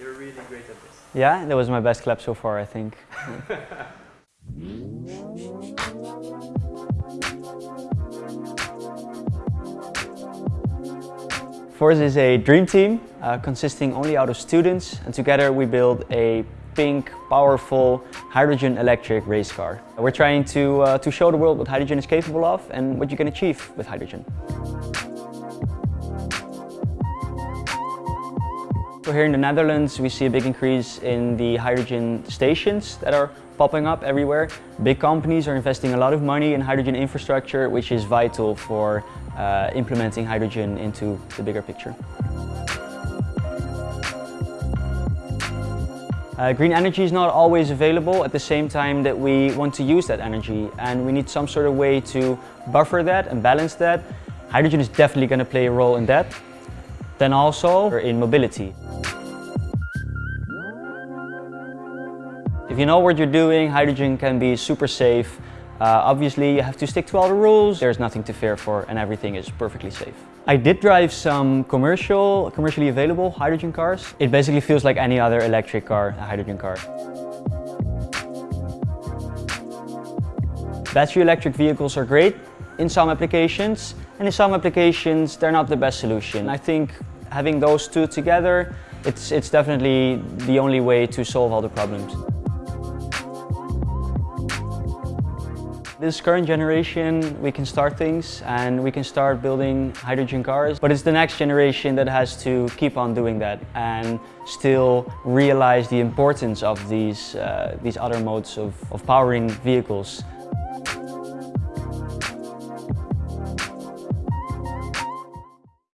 You're really great at this. Yeah, that was my best clap so far, I think. Forze is a dream team uh, consisting only out of students and together we build a pink, powerful hydrogen electric race car. We're trying to, uh, to show the world what hydrogen is capable of and what you can achieve with hydrogen. So here in the Netherlands we see a big increase in the hydrogen stations that are popping up everywhere. Big companies are investing a lot of money in hydrogen infrastructure which is vital for uh, implementing hydrogen into the bigger picture. Uh, green energy is not always available at the same time that we want to use that energy and we need some sort of way to buffer that and balance that. Hydrogen is definitely going to play a role in that. Then also in mobility. If you know what you're doing, hydrogen can be super safe. Uh, obviously, you have to stick to all the rules. There's nothing to fear for and everything is perfectly safe. I did drive some commercial, commercially available hydrogen cars. It basically feels like any other electric car, a hydrogen car. Battery electric vehicles are great in some applications and in some applications they're not the best solution. I think having those two together, it's, it's definitely the only way to solve all the problems. This current generation, we can start things and we can start building hydrogen cars, but it's the next generation that has to keep on doing that and still realize the importance of these, uh, these other modes of, of powering vehicles